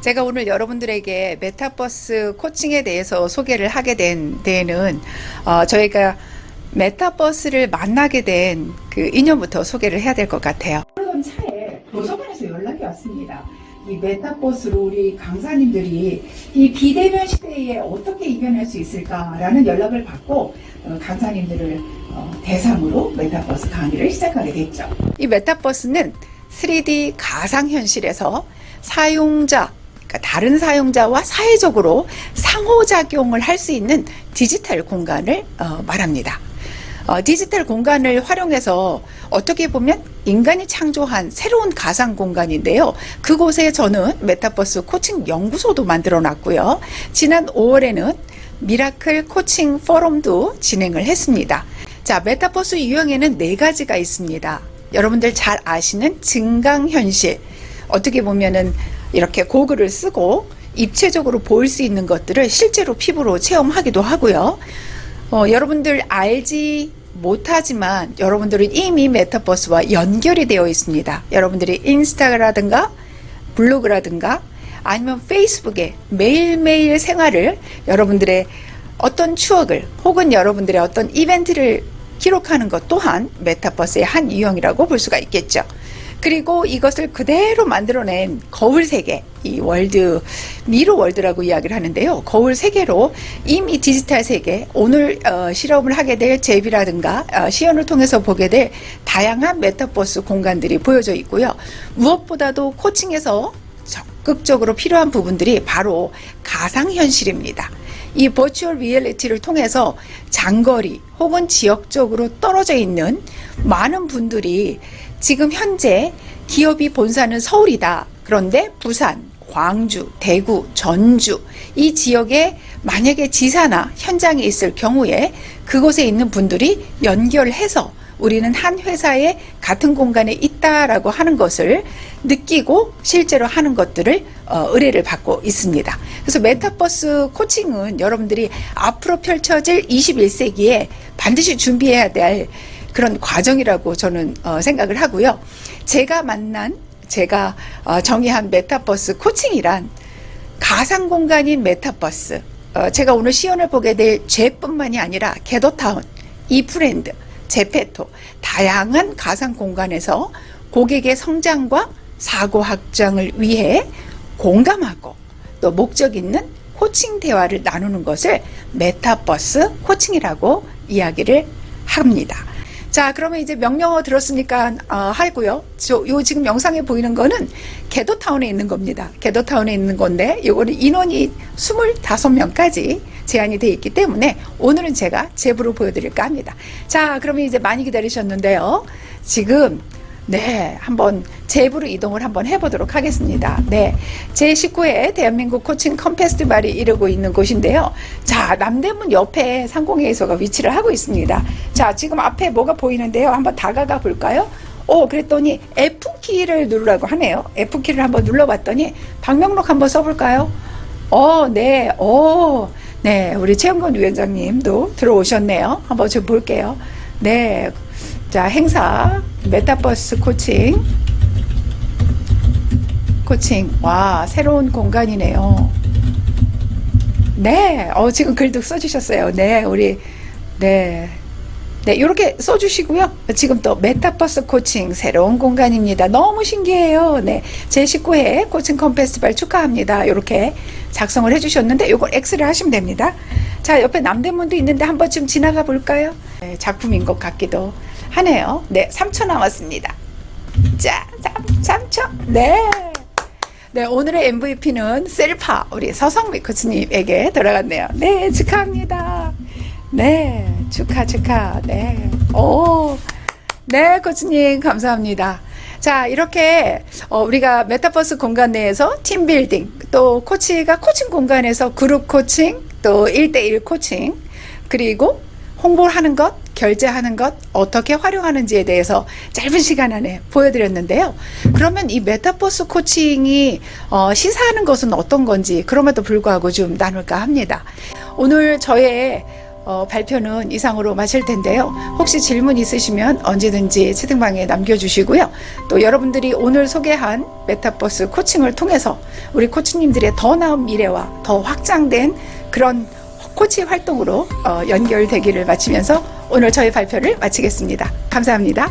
제가 오늘 여러분들에게 메타버스 코칭에 대해서 소개를 하게 된 데에는 어, 저희가 메타버스를 만나게 된 그 인연부터 소개를 해야 될 것 같아요. 그러던 차에 도서관에서 연락이 왔습니다. 이 메타버스로 우리 강사님들이 이 비대면 시대에 어떻게 이겨낼 수 있을까라는 연락을 받고 어, 강사님들을 어, 대상으로 메타버스 강의를 시작하게 됐죠. 이 메타버스는 3D 가상현실에서 사용자 그러니까 다른 사용자와 사회적으로 상호작용을 할 수 있는 디지털 공간을 어, 말합니다. 어, 디지털 공간을 활용해서 어떻게 보면 인간이 창조한 새로운 가상 공간인데요. 그곳에 저는 메타버스 코칭 연구소도 만들어 놨고요. 지난 5월에는 Miracle 코칭 포럼도 진행을 했습니다. 자, 메타버스 유형에는 네 가지가 있습니다. 여러분들 잘 아시는 증강현실. 어떻게 보면은 이렇게 고글을 쓰고 입체적으로 보일 수 있는 것들을 실제로 피부로 체험하기도 하고요. 어, 여러분들 알지 못하지만 여러분들은 이미 메타버스와 연결이 되어 있습니다. 여러분들이 인스타라든가 블로그라든가 아니면 페이스북에 매일매일 생활을 여러분들의 어떤 추억을 혹은 여러분들의 어떤 이벤트를 기록하는 것 또한 메타버스의 한 유형이라고 볼 수가 있겠죠. 그리고 이것을 그대로 만들어낸 거울 세계, 이 world, mirror world라고 이야기를 하는데요. 거울 세계로 이미 디지털 세계, 오늘 어, 실험을 하게 될 ZEP이라든가 어, 시연을 통해서 보게 될 다양한 메타버스 공간들이 보여져 있고요. 무엇보다도 코칭에서 적극적으로 필요한 부분들이 바로 가상현실입니다. 이 virtual reality를 통해서 장거리 혹은 지역적으로 떨어져 있는 많은 분들이 지금 현재 기업이 본사는 서울이다. 그런데 부산, 광주, 대구, 전주 이 지역에 만약에 지사나 현장에 있을 경우에 그곳에 있는 분들이 연결해서 우리는 한 회사에 같은 공간에 있다라고 하는 것을 느끼고 실제로 하는 것들을 어, 의뢰를 받고 있습니다. 그래서 메타버스 코칭은 여러분들이 앞으로 펼쳐질 21세기에 반드시 준비해야 될 그런 과정이라고 저는 어, 생각을 하고요. 제가 만난 제가 어, 정의한 메타버스 코칭이란 가상 공간인 메타버스 어, 제가 오늘 시연을 보게 될 ZEP뿐만이 아니라 Gather Town, ifland, ZEPETO 다양한 가상 공간에서 고객의 성장과 사고 확장을 위해 공감하고 또 목적 있는 코칭 대화를 나누는 것을 메타버스 코칭이라고 이야기를 합니다. 자 그러면 이제 명령어 들었으니까 어, 하고요. 저, 요 지금 영상에 보이는 거는 Gather Town에 있는 겁니다. Gather Town에 있는 건데 요거는 인원이 25명까지 제한이 되어 있기 때문에 오늘은 제가 ZEP으로 보여드릴까 합니다. 자 그러면 이제 많이 기다리셨는데요. 지금 네, 한번 제부로 이동을 한번 해보도록 하겠습니다. 네, 제19회 대한민국 코칭 컴페스티벌이 이루고 있는 곳인데요. 자, 남대문 옆에 상공회의소가 위치를 하고 있습니다. 자, 지금 앞에 뭐가 보이는데요. 한번 다가가 볼까요? 오, 그랬더니 F키를 누르라고 하네요. F키를 한번 눌러봤더니 방명록 한번 써볼까요? 어, 네, 오, 네, 우리 최영건 위원장님도 들어오셨네요. 한번 좀 볼게요. 네, 자, 행사 메타버스 코칭 코칭 와 새로운 공간이네요 네 어, 지금 글도 써주셨어요 네 우리 네 네, 이렇게 써주시고요. 지금 또 메타버스 코칭 새로운 공간입니다. 너무 신기해요. 네, 제 19회 코칭 confestival 축하합니다. 이렇게 작성을 해주셨는데 이걸 X를 하시면 됩니다. 자, 옆에 남대문도 있는데 한 번쯤 지나가 볼까요? 네, 작품인 것 같기도 하네요. 네, 3초 남았습니다. 자, 3, 3초. 네. 네, 오늘의 MVP는 셀파, 우리 서성미 코치님에게 돌아갔네요. 네, 축하합니다. 네, 축하, 축하. 네. 오, 네, 코치님, 감사합니다. 자, 이렇게, 어, 우리가 메타버스 공간 내에서 team building, 또 코치가 코칭 공간에서 그룹 코칭, 또 1대1 코칭, 그리고 홍보를 하는 것, 결제하는 것 어떻게 활용하는지에 대해서 짧은 시간 안에 보여드렸는데요. 그러면 이 메타버스 코칭이 어, 시사하는 것은 어떤 건지 그럼에도 불구하고 좀 나눌까 합니다. 오늘 저의 어, 발표는 이상으로 마칠 텐데요. 혹시 질문 있으시면 언제든지 채팅방에 남겨주시고요. 또 여러분들이 오늘 소개한 메타버스 코칭을 통해서 우리 코치님들의 더 나은 미래와 더 확장된 그런 코치 활동으로 어, 연결되기를 마치면서 오늘 저희 발표를 마치겠습니다. 감사합니다.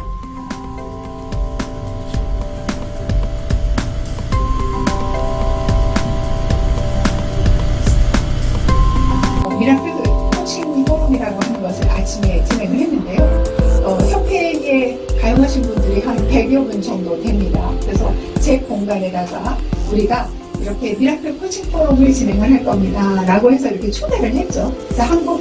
어, 협회에 가용하신 분들이 한 100여 분 정도 됩니다. 그래서 제 공간에다가 우리가 이렇게 Miracle 코칭 포럼을 진행을 할 겁니다. 라고 해서 이렇게 초대를 했죠. 그래서 한국